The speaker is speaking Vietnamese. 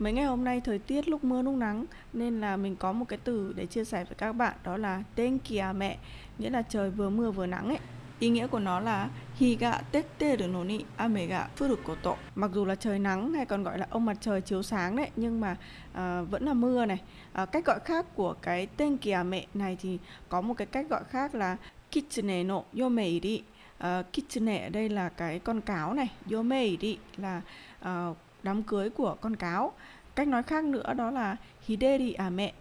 Mấy ngày hôm nay thời tiết lúc mưa lúc nắng nên là mình có một cái từ để chia sẻ với các bạn đó là tên kìa mẹ nghĩa là trời vừa mưa vừa nắng ấy. Ý nghĩa của nó là hi ga de no ni ame ga furu koto. Mặc dù là trời nắng hay còn gọi là ông mặt trời chiếu sáng đấy nhưng mà à, vẫn là mưa này. À, cách gọi khác của cái tên kìa mẹ này thì có một cái cách gọi khác là kitsune no yomeiri. Uh, à, kitsune ở đây là cái con cáo này, yomeiri là uh, đám cưới của con cáo cách nói khác nữa đó là hideri à mẹ.